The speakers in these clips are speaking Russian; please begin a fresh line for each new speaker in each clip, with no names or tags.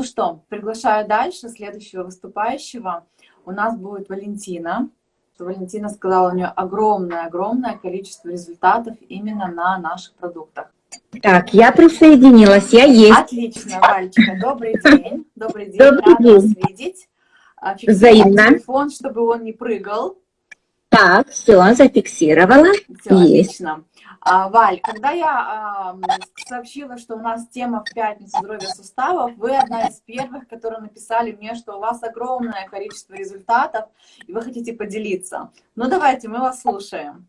Ну что, приглашаю дальше следующего выступающего. У нас будет Валентина. Валентина сказала, у нее огромное-огромное количество результатов именно на наших продуктах.
Так, я присоединилась, я есть.
Отлично, Вальчика, добрый день. Добрый день,
добрый
рада
день.
вас видеть. А,
Взаимно.
телефон, чтобы он не прыгал.
Так, все, зафиксировала.
Все,
Есть.
отлично. А, Валь, когда я а, сообщила, что у нас тема в пятницу здоровья суставов, вы одна из первых, которые написали мне, что у вас огромное количество результатов, и вы хотите поделиться. Ну, давайте, мы вас слушаем.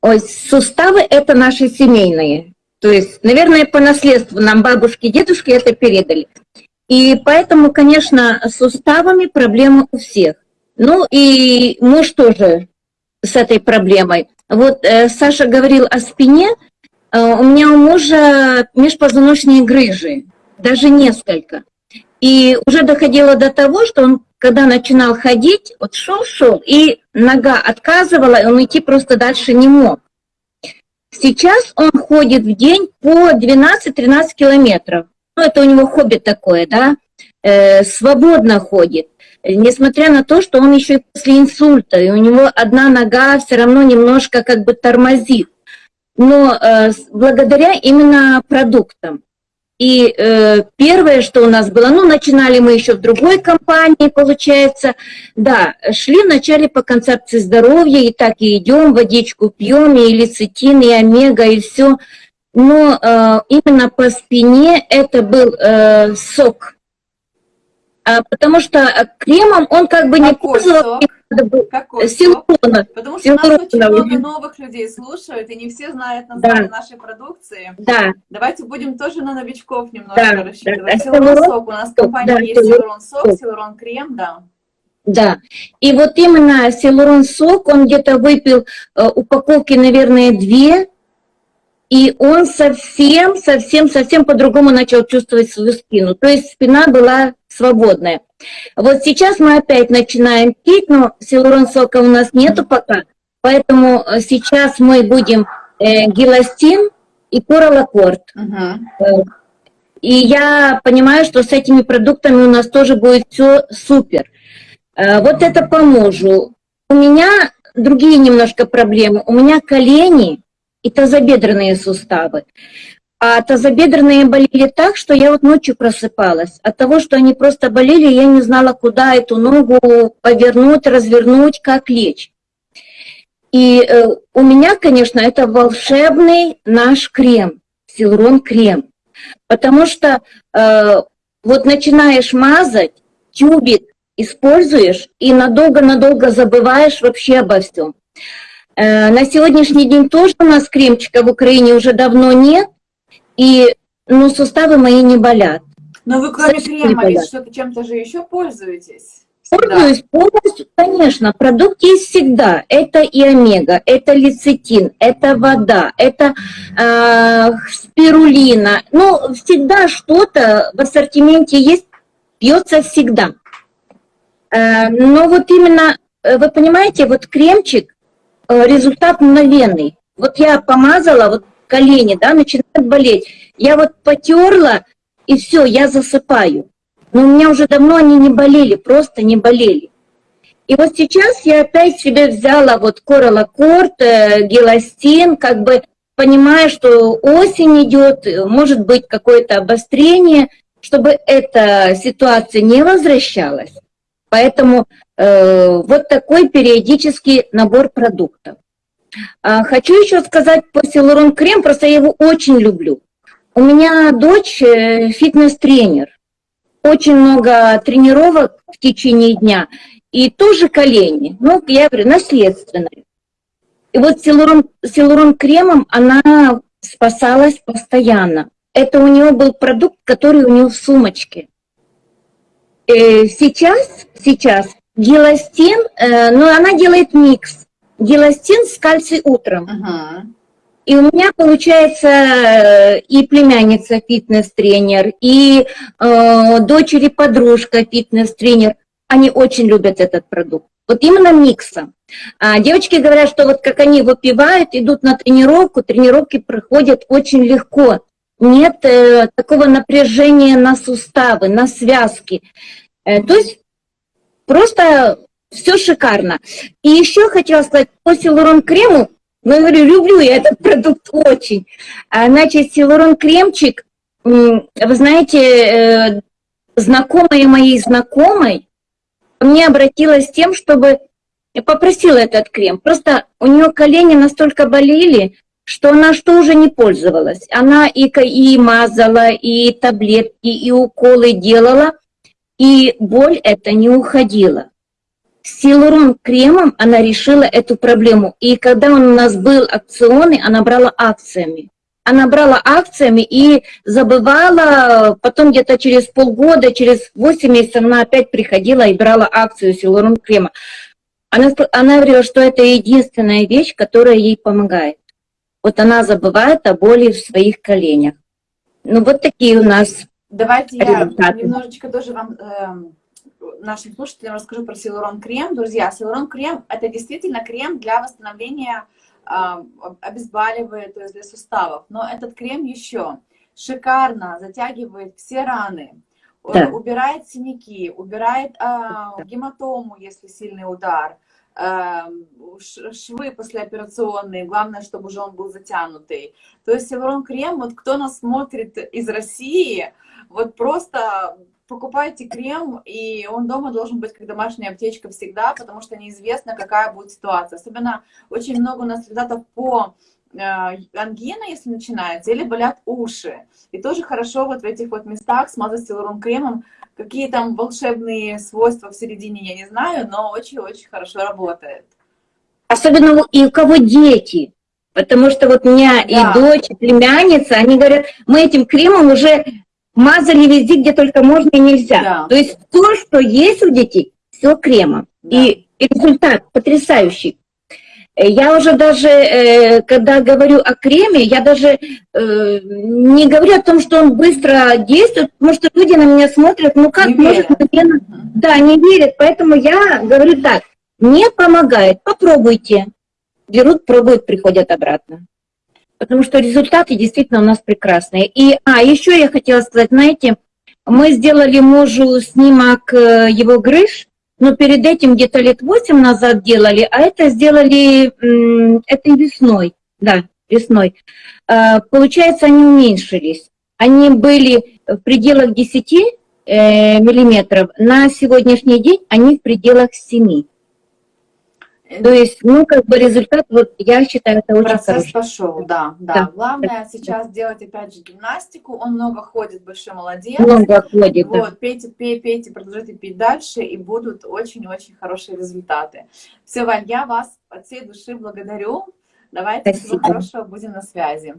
Ой, суставы это наши семейные. То есть, наверное, по наследству нам бабушки, дедушки это передали. И поэтому, конечно, с суставами проблемы у всех. Ну и муж тоже с этой проблемой. Вот э, Саша говорил о спине. Э, у меня у мужа межпозвоночные грыжи, даже несколько. И уже доходило до того, что он, когда начинал ходить, вот шел-шел, и нога отказывала, и он идти просто дальше не мог. Сейчас он ходит в день по 12-13 километров. Ну, это у него хобби такое, да, э, свободно ходит. Несмотря на то, что он еще и после инсульта, и у него одна нога все равно немножко как бы тормозит. Но э, благодаря именно продуктам. И э, первое, что у нас было, ну, начинали мы еще в другой компании, получается, да, шли вначале по концепции здоровья, и так и идем, водичку пьем, и лецитин, и омега, и все. Но э, именно по спине это был э, сок. А, потому что кремом он как бы не пользовался. Силуронов.
Потому что нас очень много новых людей слушают, и не все знают название нашей продукции.
Да,
Давайте будем тоже на новичков немножко
Да,
рассчитывать.
да,
Силурон сок. У нас в компании
да,
есть
силурон
сок. силурон крем, да.
да. И вот именно силурон сок, он где-то выпил э, упаковки, наверное, две, и он совсем, совсем, совсем по-другому начал чувствовать свою спину. То есть спина была свободная. Вот сейчас мы опять начинаем пить, но силурон сока у нас нету пока, поэтому э, сейчас мы будем э, геластин и кораллакорд.
Мгм.
И я понимаю, что с этими продуктами у нас тоже будет все супер. Э, Вот это по мужу. У меня другие немножко проблемы. У меня колени и тазобедренные суставы. А тазобедренные болели так, что я вот ночью просыпалась. От того, что они просто болели, я не знала, куда эту ногу повернуть, развернуть, как лечь. И э, у меня, конечно, это волшебный наш крем, силурон крем. Потому что э, вот начинаешь мазать, тюбик используешь и надолго-надолго забываешь вообще обо всем. Э, на сегодняшний день тоже у нас кремчика в Украине уже давно нет, и ну, суставы мои не болят.
Но вы кроме
Совсем
крема ведь что-то чем-то же еще пользуетесь?
Пользуюсь полностью, конечно, продукт есть всегда. Это и омега, это лецитин, это вода, это э, спирулина. Ну, всегда что-то в ассортименте есть, пьется всегда. Э, но вот именно, э, вы понимаете, вот кремчик, э, результат мгновенный. Вот я помазала, вот колени, да, начинают болеть. Я вот потерла, и все, я засыпаю. Но у меня уже давно они не болели, просто не болели. И вот сейчас я опять себе взяла вот кораллакорд, э, геластин, как бы понимая, что осень идет, может быть какое-то обострение, чтобы эта ситуация не возвращалась. Поэтому э, вот такой периодический набор продуктов. А, хочу еще сказать по Силурон Крем, просто я его очень люблю. У меня дочь э, фитнес-тренер, очень много тренировок в течение дня, и тоже колени, ну, я говорю, наследственные. И вот силурон, силурон кремом она спасалась постоянно. Это у нее был продукт, который у нее в сумочке. Э, сейчас, сейчас геластин, э, ну, она делает микс. Геластин с кальций утром.
Мгм.
И у меня получается э, и племянница фитнес-тренер, и э, дочери подружка фитнес-тренер. Они очень любят этот продукт. Вот именно миксом. А девочки говорят, что вот как они выпивают, идут на тренировку, тренировки проходят очень легко. нет э, такого напряжения на суставы, на связки. Э, то есть просто все шикарно. И еще хотела сказать, по силурон крему, ну, говорю, люблю я этот продукт очень. А, значит, силурон кремчик, вы знаете, э, знакомая моей знакомой мне обратилась с тем, чтобы попросила этот крем. Просто у нее колени настолько болели, что она что уже не пользовалась. Она и, и мазала, и таблетки, и уколы делала, и боль это не уходила. Силурон кремом она решила эту проблему. И когда он у нас был акционный, она брала акциями. Она брала акциями и забывала, потом где-то через полгода, через 8 месяцев она опять приходила и брала акцию силурон крема. Она, она говорила, что это единственная вещь, которая ей помогает. Вот она забывает о боли в своих коленях. Ну вот такие у нас
Давайте результаты. я немножечко тоже вам... Э нашим слушателям расскажу про Силурон крем. Друзья, Силурон крем – это действительно крем для восстановления, э, обезболивает, то есть для суставов. Но этот крем еще шикарно затягивает все раны, да. убирает синяки, убирает э, гематому, если сильный удар, э, швы послеоперационные, главное, чтобы уже он был затянутый. То есть Силурон крем, вот кто нас смотрит из России, вот просто покупайте крем, и он дома должен быть как домашняя аптечка всегда, потому что неизвестно, какая будет ситуация. Особенно очень много у нас результатов по ангина, если начинается, или болят уши. И тоже хорошо вот в этих вот местах смазать силурон кремом. Какие там волшебные свойства в середине, я не знаю, но очень-очень хорошо работает.
Особенно и у кого дети. Потому что вот у меня да. и дочь, и племянница, они говорят, мы этим кремом уже мазали везде, где только можно и нельзя. Да. То есть то, что есть у детей, все кремом. Да. И результат потрясающий. Я уже даже, э, когда говорю о креме, я даже э, не говорю о том, что он быстро действует, потому что люди на меня смотрят, ну как не может мгновенно... Да, не верят, поэтому я говорю так, не помогает, попробуйте. Берут, пробуют, приходят обратно. Потому что результаты действительно у нас прекрасные. И, а, еще я хотела сказать, знаете, мы сделали мужу снимок э, его грыж, но перед этим где-то лет 8 назад делали, а это сделали этой весной, да, весной. А, получается, они уменьшились. Они были в пределах 10 э, миллиметров, на сегодняшний день они в пределах 7. То есть, ну, как бы результат, вот я считаю, это очень
Процесс хороший. пошел, да, да, да. Главное да. сейчас делать, опять же, гимнастику. Он много ходит, большой молодец.
Много ходит,
Вот, да. пейте, пейте, пейте, продолжайте пить дальше, и будут очень-очень хорошие результаты. Все, Валь, я вас от всей души благодарю. Давайте, Спасибо. всего хорошего, будем на связи.